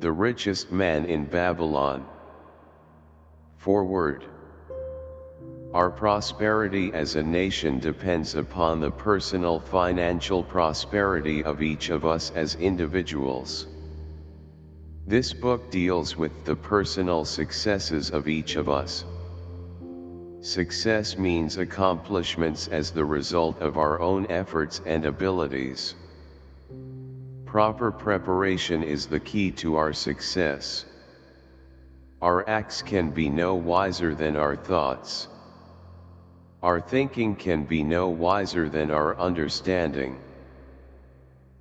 The richest man in Babylon. Forward. Our prosperity as a nation depends upon the personal financial prosperity of each of us as individuals. This book deals with the personal successes of each of us. Success means accomplishments as the result of our own efforts and abilities. Proper preparation is the key to our success. Our acts can be no wiser than our thoughts. Our thinking can be no wiser than our understanding.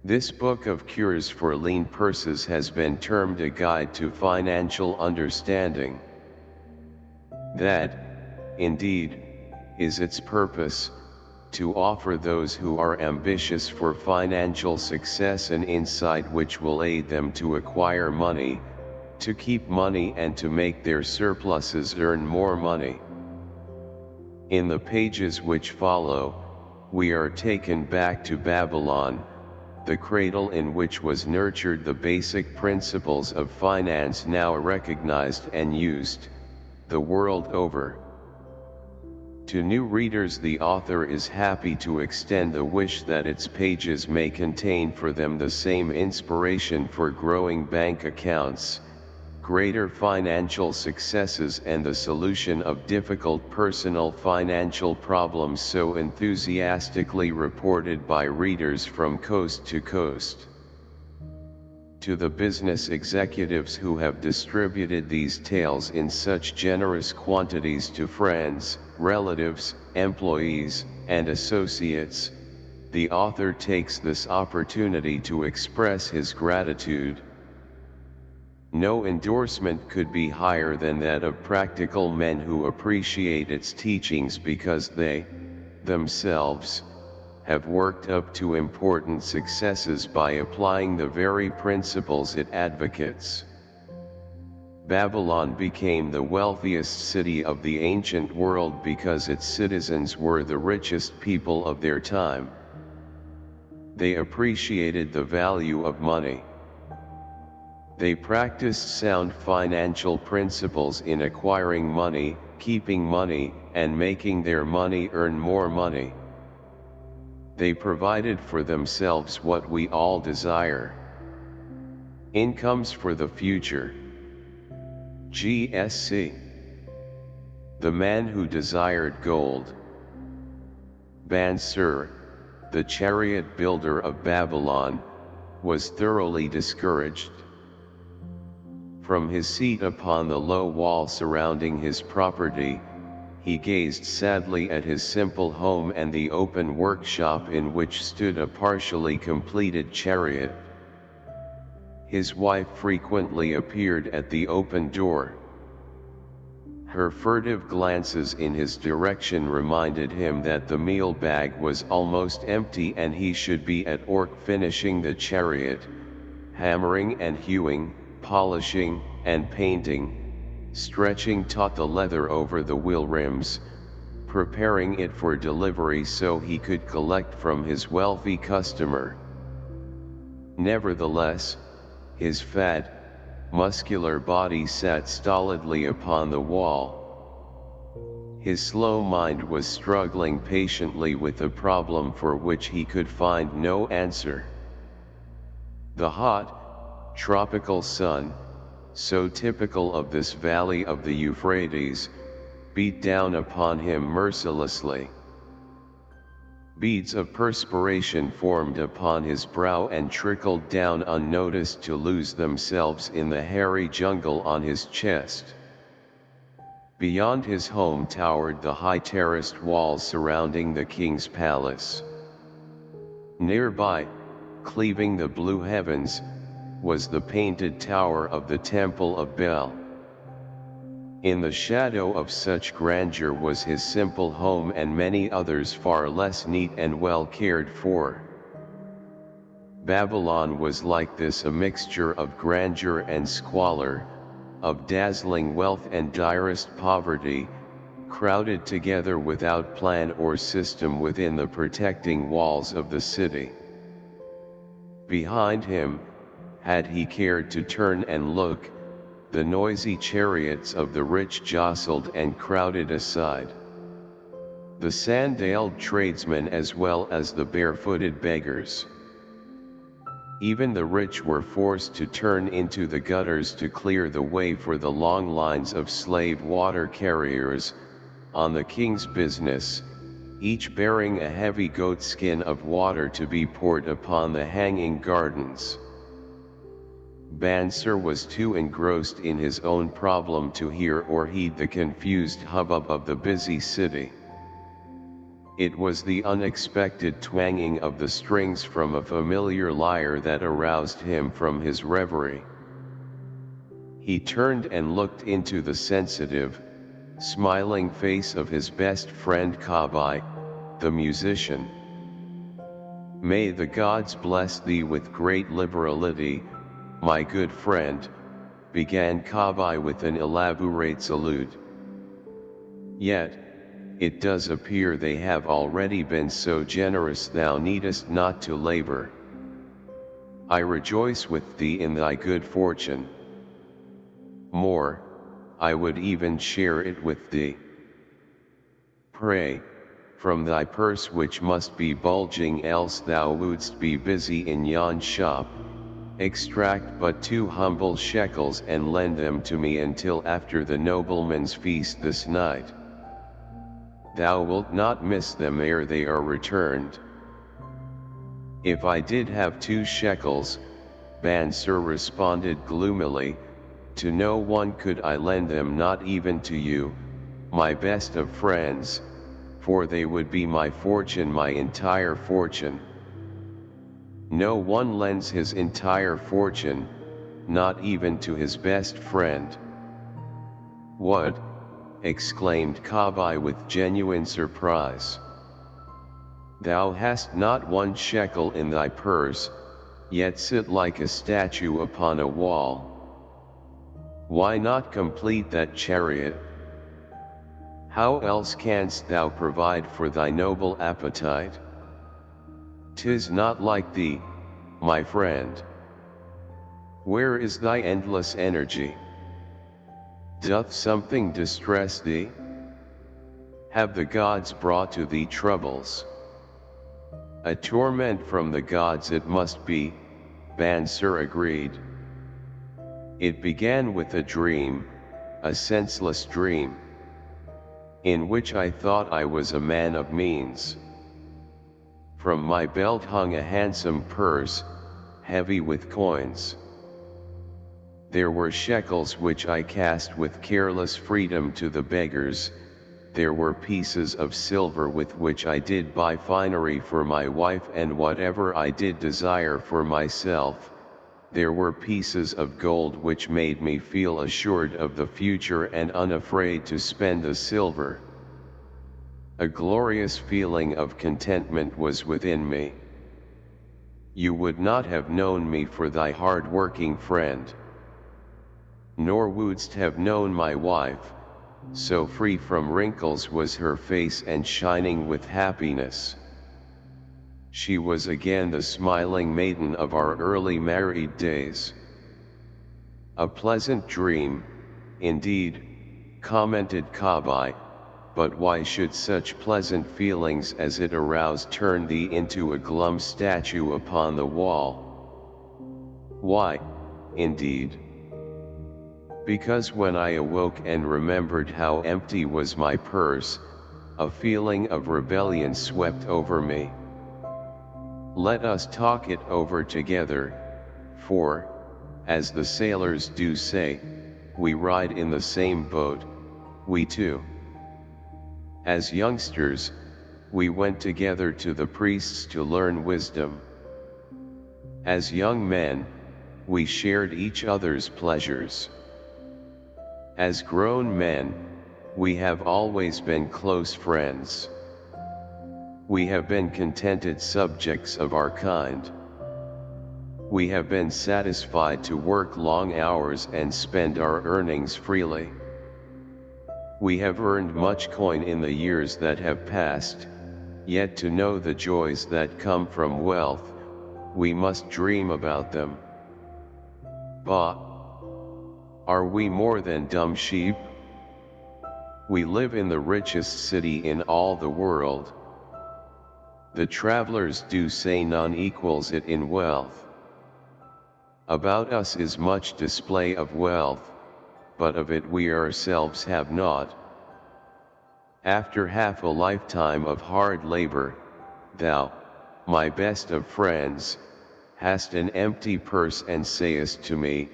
This book of cures for lean purses has been termed a guide to financial understanding. That, indeed, is its purpose, to offer those who are ambitious for financial success an insight which will aid them to acquire money, to keep money and to make their surpluses earn more money. In the pages which follow, we are taken back to Babylon, the cradle in which was nurtured the basic principles of finance now recognized and used, the world over. To new readers the author is happy to extend the wish that its pages may contain for them the same inspiration for growing bank accounts, greater financial successes and the solution of difficult personal financial problems so enthusiastically reported by readers from coast to coast. To the business executives who have distributed these tales in such generous quantities to friends, relatives, employees, and associates, the author takes this opportunity to express his gratitude. No endorsement could be higher than that of practical men who appreciate its teachings because they, themselves, have worked up to important successes by applying the very principles it advocates. Babylon became the wealthiest city of the ancient world because its citizens were the richest people of their time. They appreciated the value of money. They practiced sound financial principles in acquiring money, keeping money, and making their money earn more money. They provided for themselves what we all desire. Incomes for the future. GSC. The man who desired gold. Bansir, the chariot builder of Babylon, was thoroughly discouraged. From his seat upon the low wall surrounding his property, he gazed sadly at his simple home and the open workshop in which stood a partially completed chariot. His wife frequently appeared at the open door. Her furtive glances in his direction reminded him that the meal bag was almost empty and he should be at work finishing the chariot, hammering and hewing, polishing, and painting, stretching taut the leather over the wheel rims, preparing it for delivery so he could collect from his wealthy customer. Nevertheless, his fat, muscular body sat stolidly upon the wall. His slow mind was struggling patiently with a problem for which he could find no answer. The hot, tropical sun, so typical of this valley of the Euphrates, beat down upon him mercilessly. Beads of perspiration formed upon his brow and trickled down unnoticed to lose themselves in the hairy jungle on his chest. Beyond his home towered the high terraced walls surrounding the king's palace. Nearby, cleaving the blue heavens, was the painted tower of the Temple of Bel. In the shadow of such grandeur was his simple home and many others far less neat and well cared for. Babylon was like this a mixture of grandeur and squalor, of dazzling wealth and direst poverty, crowded together without plan or system within the protecting walls of the city. Behind him, had he cared to turn and look, the noisy chariots of the rich jostled and crowded aside. The sandaled tradesmen as well as the barefooted beggars. Even the rich were forced to turn into the gutters to clear the way for the long lines of slave water carriers, on the king's business, each bearing a heavy goatskin of water to be poured upon the hanging gardens. Bansir was too engrossed in his own problem to hear or heed the confused hubbub of the busy city. It was the unexpected twanging of the strings from a familiar lyre that aroused him from his reverie. He turned and looked into the sensitive, smiling face of his best friend Kabai, the musician. May the gods bless thee with great liberality, my good friend, began Kabai with an elaborate salute. Yet, it does appear they have already been so generous thou needest not to labor. I rejoice with thee in thy good fortune. More, I would even share it with thee. Pray, from thy purse which must be bulging else thou wouldst be busy in yon shop, extract but two humble shekels and lend them to me until after the nobleman's feast this night thou wilt not miss them ere they are returned. If I did have two shekels, Bansir responded gloomily, to no one could I lend them not even to you, my best of friends, for they would be my fortune my entire fortune. No one lends his entire fortune, not even to his best friend. What, exclaimed Kabai with genuine surprise. Thou hast not one shekel in thy purse, yet sit like a statue upon a wall. Why not complete that chariot? How else canst thou provide for thy noble appetite? Tis not like thee, my friend. Where is thy endless energy? Doth something distress thee? Have the gods brought to thee troubles? A torment from the gods it must be, Bansir agreed. It began with a dream, a senseless dream, in which I thought I was a man of means. From my belt hung a handsome purse, heavy with coins. There were shekels which I cast with careless freedom to the beggars, there were pieces of silver with which I did buy finery for my wife and whatever I did desire for myself, there were pieces of gold which made me feel assured of the future and unafraid to spend the silver. A glorious feeling of contentment was within me. You would not have known me for thy hard-working friend nor wouldst have known my wife, so free from wrinkles was her face and shining with happiness. She was again the smiling maiden of our early married days. A pleasant dream, indeed, commented Kabai, but why should such pleasant feelings as it aroused turn thee into a glum statue upon the wall? Why, indeed? Because when I awoke and remembered how empty was my purse, a feeling of rebellion swept over me. Let us talk it over together, for, as the sailors do say, we ride in the same boat, we too. As youngsters, we went together to the priests to learn wisdom. As young men, we shared each other's pleasures. As grown men, we have always been close friends. We have been contented subjects of our kind. We have been satisfied to work long hours and spend our earnings freely. We have earned much coin in the years that have passed, yet to know the joys that come from wealth, we must dream about them. Bah! Are we more than dumb sheep? We live in the richest city in all the world. The travelers do say none equals it in wealth. About us is much display of wealth, but of it we ourselves have not. After half a lifetime of hard labor, thou, my best of friends, hast an empty purse and sayest to me,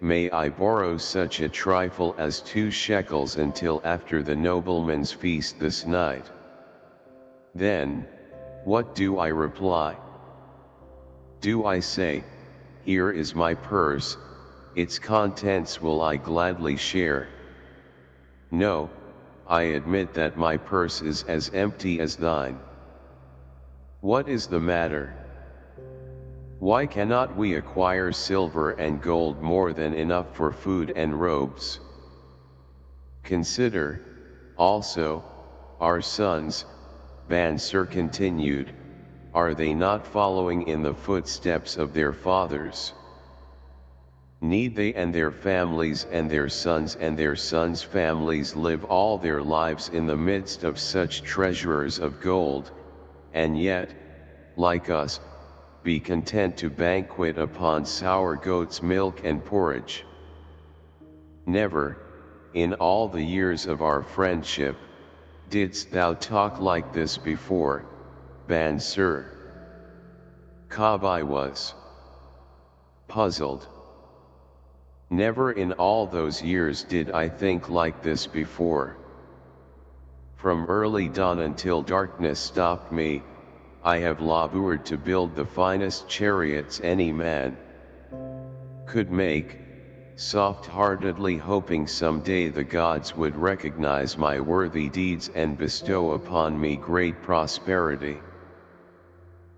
May I borrow such a trifle as two shekels until after the nobleman's feast this night? Then, what do I reply? Do I say, Here is my purse, its contents will I gladly share? No, I admit that my purse is as empty as thine. What is the matter? Why cannot we acquire silver and gold more than enough for food and robes? Consider, also, our sons, Bansir continued, are they not following in the footsteps of their fathers? Need they and their families and their sons and their sons' families live all their lives in the midst of such treasurers of gold, and yet, like us, be content to banquet upon sour goat's milk and porridge. Never, in all the years of our friendship, didst thou talk like this before, Bansir. Kabai was puzzled. Never in all those years did I think like this before. From early dawn until darkness stopped me, I have labored to build the finest chariots any man could make, soft-heartedly hoping someday the gods would recognize my worthy deeds and bestow upon me great prosperity.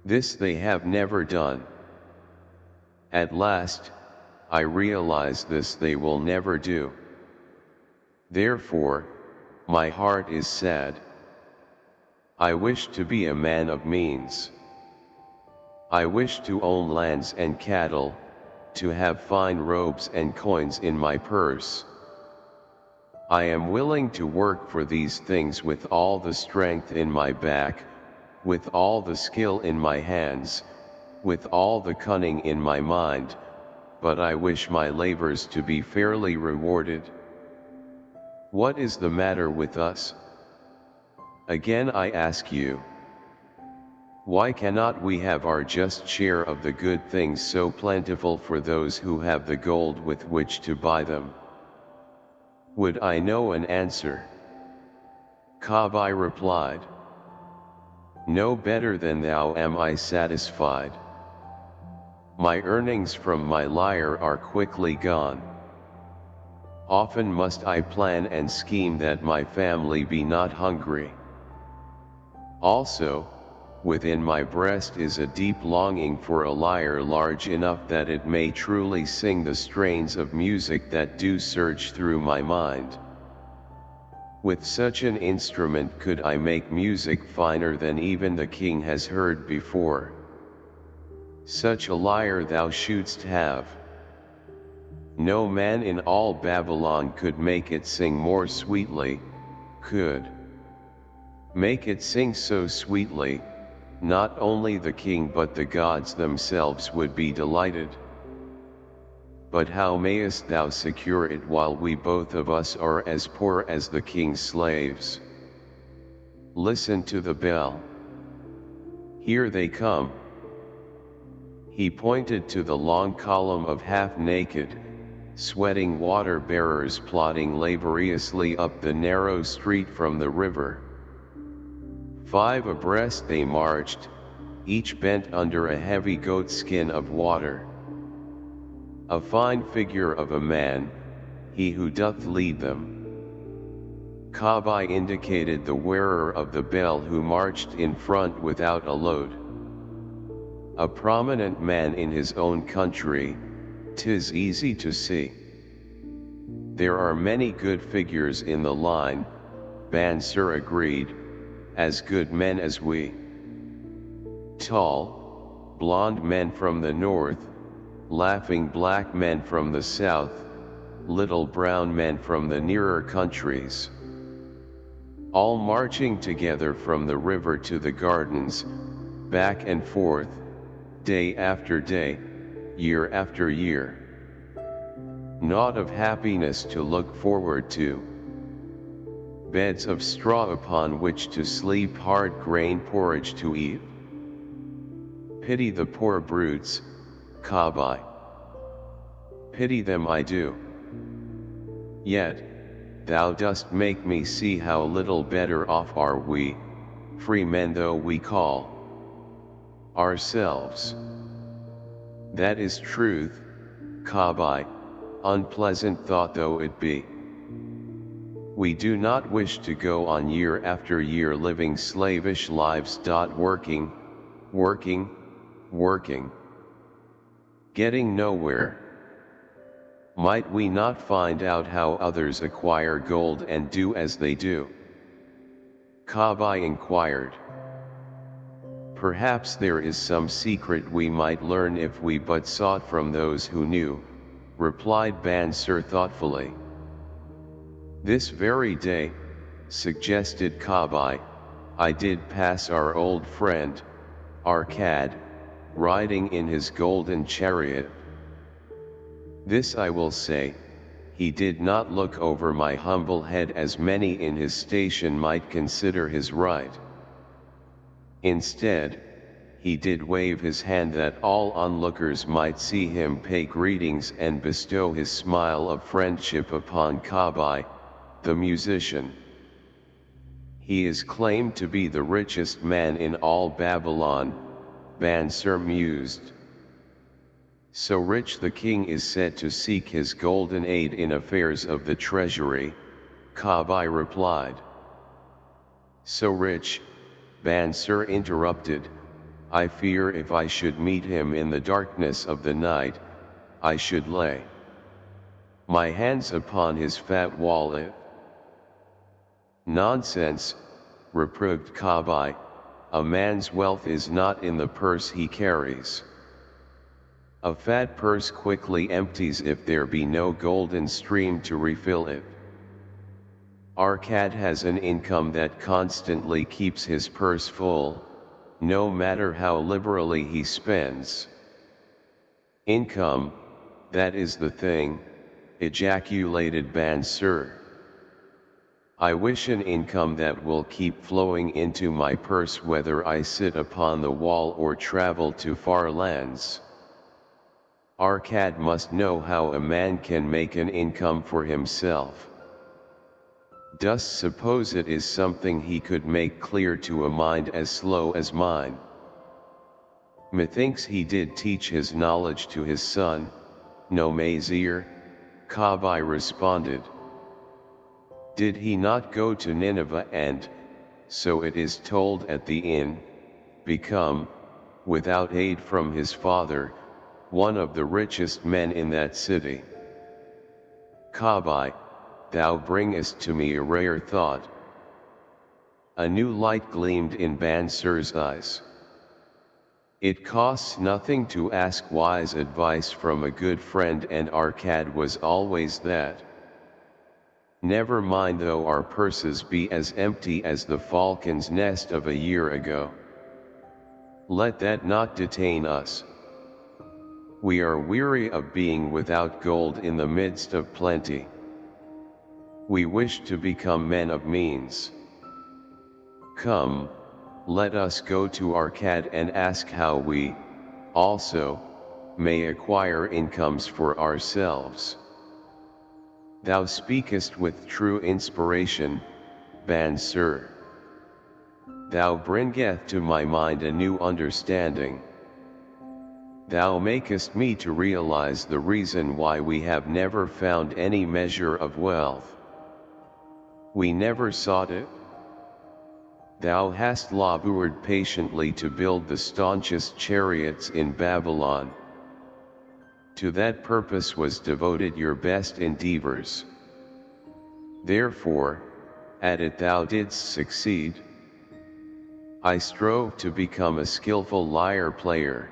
This they have never done. At last, I realize this they will never do. Therefore, my heart is sad. I wish to be a man of means. I wish to own lands and cattle, to have fine robes and coins in my purse. I am willing to work for these things with all the strength in my back, with all the skill in my hands, with all the cunning in my mind, but I wish my labors to be fairly rewarded. What is the matter with us? Again I ask you. Why cannot we have our just share of the good things so plentiful for those who have the gold with which to buy them? Would I know an answer? Kabai replied. No better than thou am I satisfied. My earnings from my lyre are quickly gone. Often must I plan and scheme that my family be not hungry. Also, within my breast is a deep longing for a lyre large enough that it may truly sing the strains of music that do surge through my mind. With such an instrument could I make music finer than even the king has heard before. Such a lyre thou shouldst have. No man in all Babylon could make it sing more sweetly, could. Make it sing so sweetly, not only the king but the gods themselves would be delighted. But how mayest thou secure it while we both of us are as poor as the king's slaves? Listen to the bell. Here they come. He pointed to the long column of half-naked, sweating water-bearers plodding laboriously up the narrow street from the river. Five abreast they marched, each bent under a heavy goat skin of water. A fine figure of a man, he who doth lead them. Kabai indicated the wearer of the bell who marched in front without a load. A prominent man in his own country, tis easy to see. There are many good figures in the line, Bansir agreed, as good men as we. Tall, blond men from the north, laughing black men from the south, little brown men from the nearer countries. All marching together from the river to the gardens, back and forth, day after day, year after year. Not of happiness to look forward to. Beds of straw upon which to sleep hard grain porridge to eat. Pity the poor brutes, Kabai. Pity them I do. Yet, thou dost make me see how little better off are we, free men though we call ourselves. That is truth, Kabai, unpleasant thought though it be. We do not wish to go on year after year living slavish lives. Dot working, working, working. Getting nowhere. Might we not find out how others acquire gold and do as they do? Kabai inquired. Perhaps there is some secret we might learn if we but sought from those who knew, replied Bansir thoughtfully. This very day, suggested Kabai, I did pass our old friend, Arkad, riding in his golden chariot. This I will say, he did not look over my humble head as many in his station might consider his right. Instead, he did wave his hand that all onlookers might see him pay greetings and bestow his smile of friendship upon Kabai, the musician. He is claimed to be the richest man in all Babylon, Bansir mused. So rich the king is said to seek his golden aid in affairs of the treasury, Kabai replied. So rich, Bansir interrupted, I fear if I should meet him in the darkness of the night, I should lay my hands upon his fat wallet. Nonsense, reproved Kabai, a man's wealth is not in the purse he carries. A fat purse quickly empties if there be no golden stream to refill it. Arkad has an income that constantly keeps his purse full, no matter how liberally he spends. Income, that is the thing, ejaculated Bansir. I wish an income that will keep flowing into my purse whether I sit upon the wall or travel to far lands. Arkad must know how a man can make an income for himself. Dost suppose it is something he could make clear to a mind as slow as mine? Methinks he did teach his knowledge to his son, Nomasir, Kabai responded. Did he not go to Nineveh and, so it is told at the inn, become, without aid from his father, one of the richest men in that city? Kabai, thou bringest to me a rare thought. A new light gleamed in Bansir's eyes. It costs nothing to ask wise advice from a good friend and Arkad was always that. Never mind though our purses be as empty as the falcon's nest of a year ago. Let that not detain us. We are weary of being without gold in the midst of plenty. We wish to become men of means. Come, let us go to Arkad and ask how we, also, may acquire incomes for ourselves. Thou speakest with true inspiration, Bansir. Thou bringeth to my mind a new understanding. Thou makest me to realize the reason why we have never found any measure of wealth. We never sought it. Thou hast labored patiently to build the staunchest chariots in Babylon. To that purpose was devoted your best endeavors. Therefore, at it thou didst succeed. I strove to become a skillful lyre player.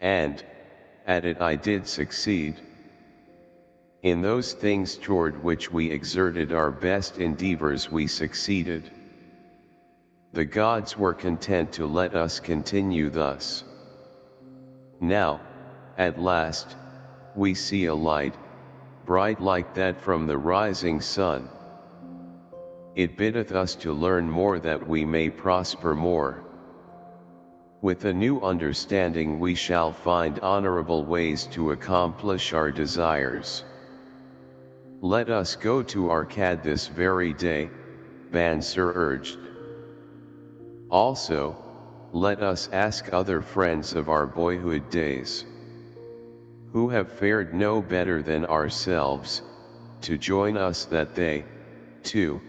And, at it I did succeed. In those things toward which we exerted our best endeavors we succeeded. The gods were content to let us continue thus. Now, at last, we see a light, bright like that from the rising sun. It biddeth us to learn more that we may prosper more. With a new understanding we shall find honorable ways to accomplish our desires. Let us go to Arkad this very day, Bansir urged. Also, let us ask other friends of our boyhood days, who have fared no better than ourselves, to join us that they, too,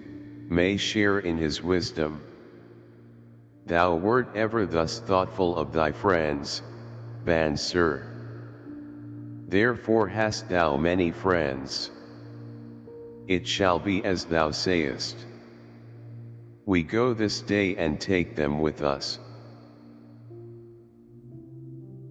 may share in his wisdom. Thou wert ever thus thoughtful of thy friends, Bansir. Therefore hast thou many friends. It shall be as thou sayest. We go this day and take them with us.